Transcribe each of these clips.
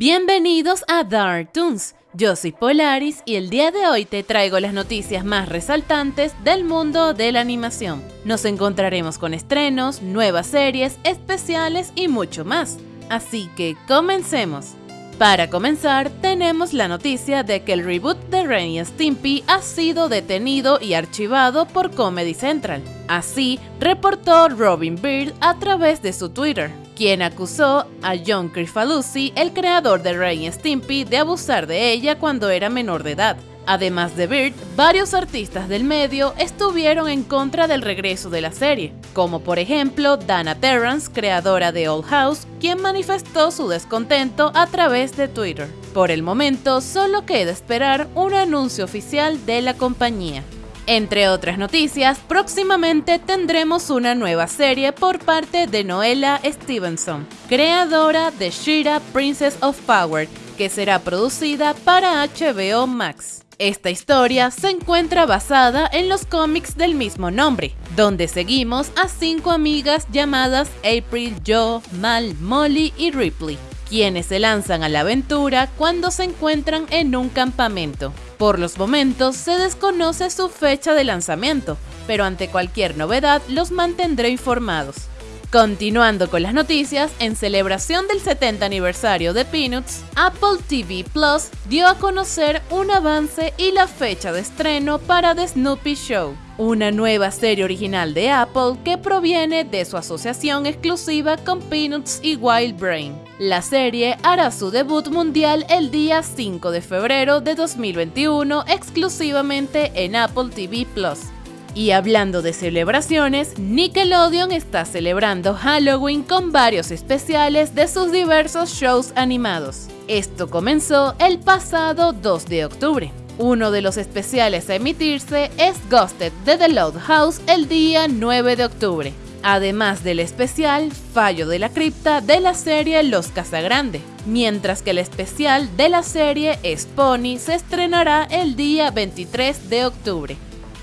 Bienvenidos a Dark Toons. Yo soy Polaris y el día de hoy te traigo las noticias más resaltantes del mundo de la animación. Nos encontraremos con estrenos, nuevas series, especiales y mucho más. Así que comencemos. Para comenzar, tenemos la noticia de que el reboot de Ren y Stimpy ha sido detenido y archivado por Comedy Central. Así, reportó Robin Beard a través de su Twitter, quien acusó a John Crifalusi, el creador de Ren Stimpy, de abusar de ella cuando era menor de edad. Además de Bird, varios artistas del medio estuvieron en contra del regreso de la serie, como por ejemplo Dana Terrance, creadora de Old House, quien manifestó su descontento a través de Twitter. Por el momento, solo queda esperar un anuncio oficial de la compañía. Entre otras noticias, próximamente tendremos una nueva serie por parte de Noella Stevenson, creadora de Shira Princess of Power, que será producida para HBO Max. Esta historia se encuentra basada en los cómics del mismo nombre, donde seguimos a cinco amigas llamadas April, Joe, Mal, Molly y Ripley, quienes se lanzan a la aventura cuando se encuentran en un campamento. Por los momentos se desconoce su fecha de lanzamiento, pero ante cualquier novedad los mantendré informados. Continuando con las noticias, en celebración del 70 aniversario de Peanuts, Apple TV Plus dio a conocer un avance y la fecha de estreno para The Snoopy Show, una nueva serie original de Apple que proviene de su asociación exclusiva con Peanuts y Wild Brain. La serie hará su debut mundial el día 5 de febrero de 2021 exclusivamente en Apple TV Plus. Y hablando de celebraciones, Nickelodeon está celebrando Halloween con varios especiales de sus diversos shows animados. Esto comenzó el pasado 2 de octubre. Uno de los especiales a emitirse es Ghosted de The Loud House el día 9 de octubre, además del especial Fallo de la Cripta de la serie Los Casagrande, mientras que el especial de la serie Spony se estrenará el día 23 de octubre.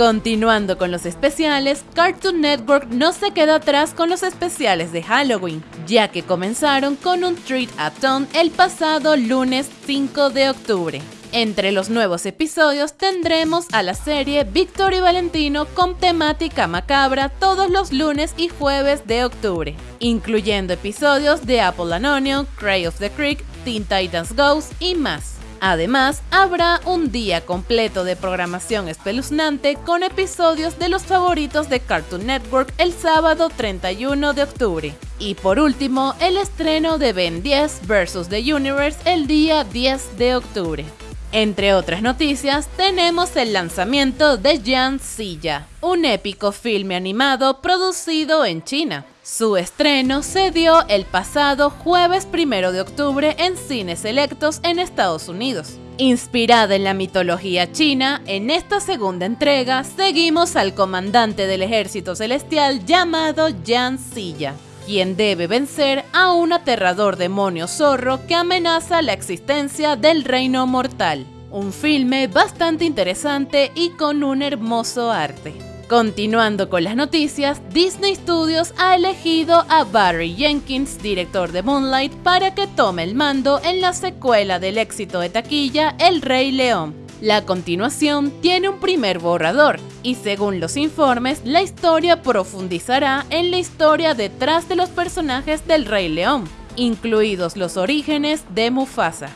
Continuando con los especiales, Cartoon Network no se queda atrás con los especiales de Halloween, ya que comenzaron con un Treat a Ton el pasado lunes 5 de octubre. Entre los nuevos episodios tendremos a la serie Victor y Valentino con temática macabra todos los lunes y jueves de octubre, incluyendo episodios de Apple and Onion, Cray of the Creek, Teen Titans Ghost y más. Además, habrá un día completo de programación espeluznante con episodios de los favoritos de Cartoon Network el sábado 31 de octubre. Y por último, el estreno de Ben 10 vs. The Universe el día 10 de octubre. Entre otras noticias, tenemos el lanzamiento de Jan Silla, un épico filme animado producido en China. Su estreno se dio el pasado jueves 1 de octubre en cines selectos en Estados Unidos. Inspirada en la mitología china, en esta segunda entrega seguimos al comandante del ejército celestial llamado Jan Silla, quien debe vencer a un aterrador demonio zorro que amenaza la existencia del reino mortal. Un filme bastante interesante y con un hermoso arte. Continuando con las noticias, Disney Studios ha elegido a Barry Jenkins, director de Moonlight, para que tome el mando en la secuela del éxito de taquilla El Rey León. La continuación tiene un primer borrador y según los informes, la historia profundizará en la historia detrás de los personajes del Rey León, incluidos los orígenes de Mufasa.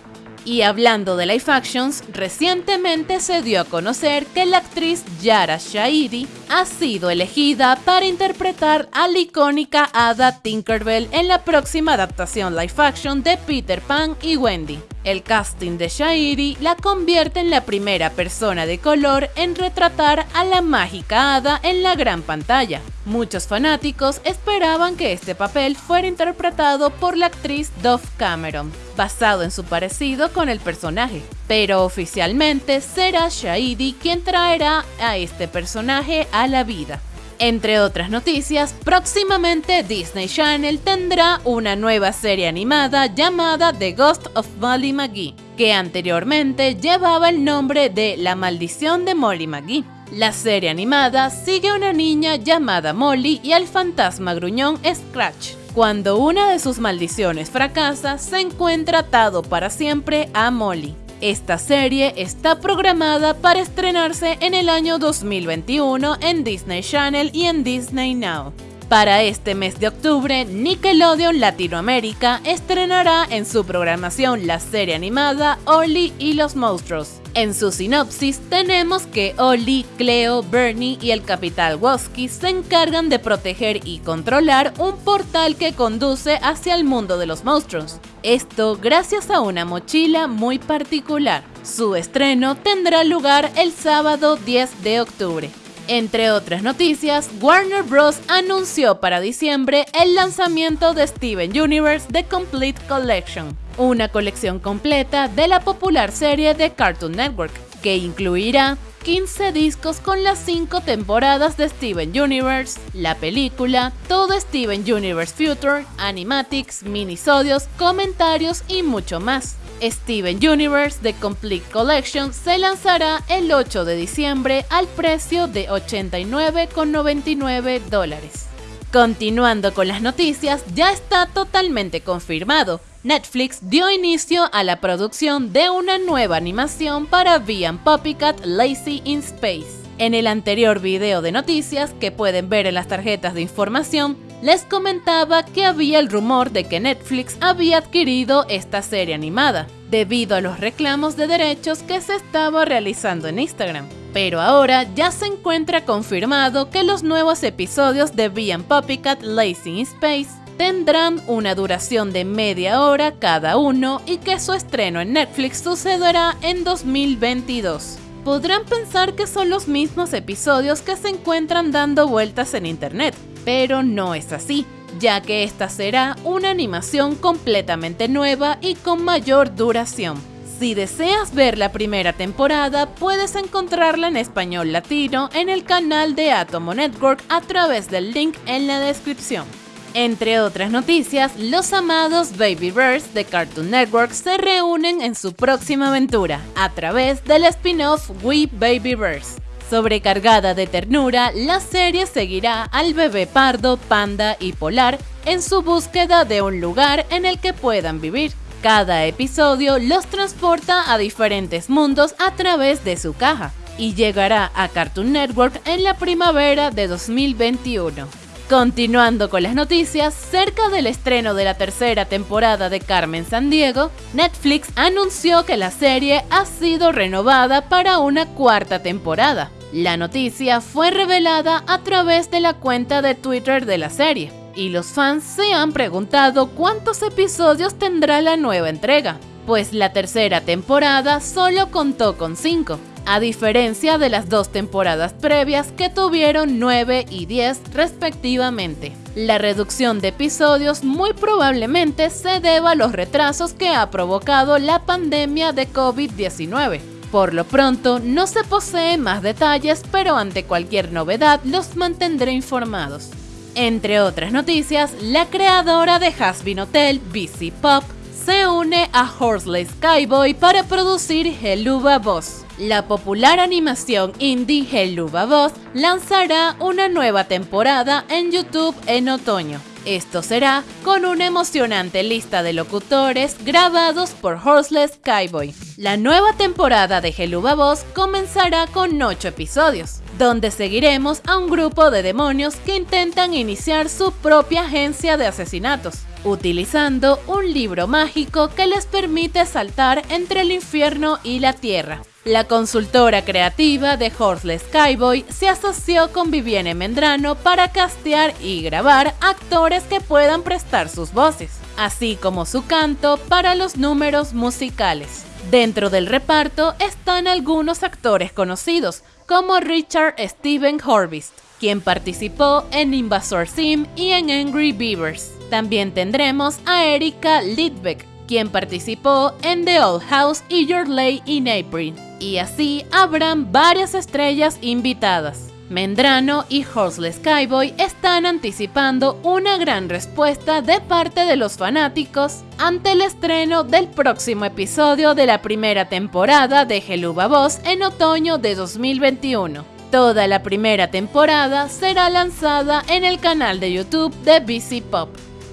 Y hablando de live actions, recientemente se dio a conocer que la actriz Yara Shahidi ha sido elegida para interpretar a la icónica hada Tinkerbell en la próxima adaptación live action de Peter Pan y Wendy. El casting de Shahidi la convierte en la primera persona de color en retratar a la mágica hada en la gran pantalla. Muchos fanáticos esperaban que este papel fuera interpretado por la actriz Dove Cameron, basado en su parecido con el personaje, pero oficialmente será Shahidi quien traerá a este personaje a la vida. Entre otras noticias, próximamente Disney Channel tendrá una nueva serie animada llamada The Ghost of Molly McGee, que anteriormente llevaba el nombre de La maldición de Molly McGee. La serie animada sigue a una niña llamada Molly y al fantasma gruñón Scratch, Cuando una de sus maldiciones fracasa, se encuentra atado para siempre a Molly. Esta serie está programada para estrenarse en el año 2021 en Disney Channel y en Disney Now. Para este mes de octubre, Nickelodeon Latinoamérica estrenará en su programación la serie animada Oli y los monstruos. En su sinopsis tenemos que Oli, Cleo, Bernie y el Capital Woski se encargan de proteger y controlar un portal que conduce hacia el mundo de los monstruos. Esto gracias a una mochila muy particular. Su estreno tendrá lugar el sábado 10 de octubre. Entre otras noticias, Warner Bros. anunció para diciembre el lanzamiento de Steven Universe The Complete Collection, una colección completa de la popular serie de Cartoon Network, que incluirá 15 discos con las 5 temporadas de Steven Universe, la película, todo Steven Universe Future, animatics, minisodios, comentarios y mucho más. Steven Universe The Complete Collection se lanzará el 8 de diciembre al precio de 89,99 dólares. Continuando con las noticias, ya está totalmente confirmado. Netflix dio inicio a la producción de una nueva animación para Vian Puppycat Lazy in Space. En el anterior video de noticias que pueden ver en las tarjetas de información, les comentaba que había el rumor de que Netflix había adquirido esta serie animada, debido a los reclamos de derechos que se estaba realizando en Instagram. Pero ahora ya se encuentra confirmado que los nuevos episodios de Bee Puppycat Lazy in Space tendrán una duración de media hora cada uno y que su estreno en Netflix sucederá en 2022. Podrán pensar que son los mismos episodios que se encuentran dando vueltas en internet, pero no es así, ya que esta será una animación completamente nueva y con mayor duración. Si deseas ver la primera temporada, puedes encontrarla en español latino en el canal de Atomo Network a través del link en la descripción. Entre otras noticias, los amados Baby Bears de Cartoon Network se reúnen en su próxima aventura a través del spin-off We Baby Bears. Sobrecargada de ternura, la serie seguirá al bebé pardo, panda y polar en su búsqueda de un lugar en el que puedan vivir. Cada episodio los transporta a diferentes mundos a través de su caja y llegará a Cartoon Network en la primavera de 2021. Continuando con las noticias, cerca del estreno de la tercera temporada de Carmen Sandiego, Netflix anunció que la serie ha sido renovada para una cuarta temporada. La noticia fue revelada a través de la cuenta de Twitter de la serie, y los fans se han preguntado cuántos episodios tendrá la nueva entrega, pues la tercera temporada solo contó con 5 a diferencia de las dos temporadas previas que tuvieron 9 y 10 respectivamente. La reducción de episodios muy probablemente se deba a los retrasos que ha provocado la pandemia de COVID-19. Por lo pronto, no se poseen más detalles, pero ante cualquier novedad los mantendré informados. Entre otras noticias, la creadora de Hasbin Hotel, BC Pop, se une a Horseless Skyboy para producir Helluva Boss. La popular animación indie Helluva Boss lanzará una nueva temporada en YouTube en otoño. Esto será con una emocionante lista de locutores grabados por Horseless Skyboy. La nueva temporada de Helluva Boss comenzará con 8 episodios, donde seguiremos a un grupo de demonios que intentan iniciar su propia agencia de asesinatos utilizando un libro mágico que les permite saltar entre el infierno y la tierra. La consultora creativa de Horseless Skyboy se asoció con Vivienne Mendrano para castear y grabar actores que puedan prestar sus voces, así como su canto para los números musicales. Dentro del reparto están algunos actores conocidos, como Richard Steven Horvist, quien participó en Invasor Sim y en Angry Beavers. También tendremos a Erika Lidbeck, quien participó en The Old House y Your Lay in April. Y así habrán varias estrellas invitadas. Mendrano y Horseless Skyboy están anticipando una gran respuesta de parte de los fanáticos ante el estreno del próximo episodio de la primera temporada de Geluba Boss en otoño de 2021. Toda la primera temporada será lanzada en el canal de YouTube de BC Pop.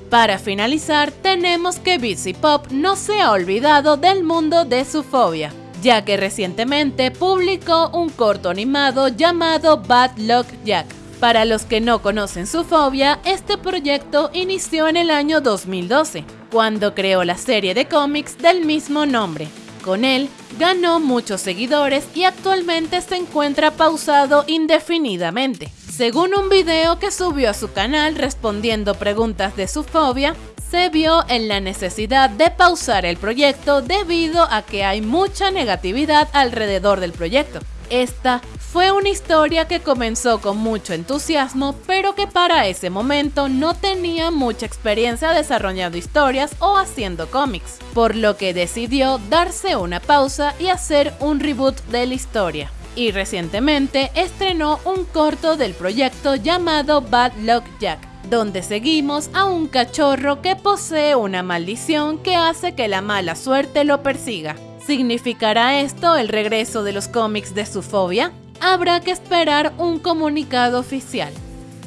Para finalizar, tenemos que Bitsy Pop no se ha olvidado del mundo de su fobia, ya que recientemente publicó un corto animado llamado Bad Luck Jack. Para los que no conocen su fobia, este proyecto inició en el año 2012, cuando creó la serie de cómics del mismo nombre. Con él, ganó muchos seguidores y actualmente se encuentra pausado indefinidamente. Según un video que subió a su canal respondiendo preguntas de su fobia, se vio en la necesidad de pausar el proyecto debido a que hay mucha negatividad alrededor del proyecto. Esta fue una historia que comenzó con mucho entusiasmo, pero que para ese momento no tenía mucha experiencia desarrollando historias o haciendo cómics, por lo que decidió darse una pausa y hacer un reboot de la historia. Y recientemente estrenó un corto del proyecto llamado Bad Luck Jack, donde seguimos a un cachorro que posee una maldición que hace que la mala suerte lo persiga. ¿Significará esto el regreso de los cómics de su fobia? habrá que esperar un comunicado oficial.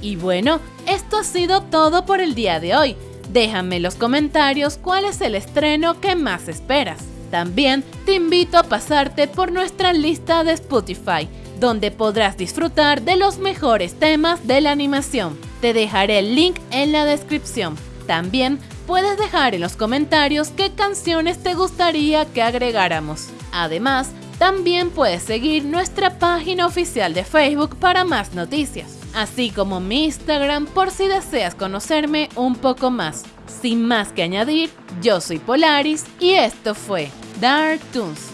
Y bueno, esto ha sido todo por el día de hoy. Déjame en los comentarios cuál es el estreno que más esperas. También te invito a pasarte por nuestra lista de Spotify, donde podrás disfrutar de los mejores temas de la animación. Te dejaré el link en la descripción. También puedes dejar en los comentarios qué canciones te gustaría que agregáramos. Además, también puedes seguir nuestra página oficial de Facebook para más noticias, así como mi Instagram por si deseas conocerme un poco más. Sin más que añadir, yo soy Polaris y esto fue Dark Toons.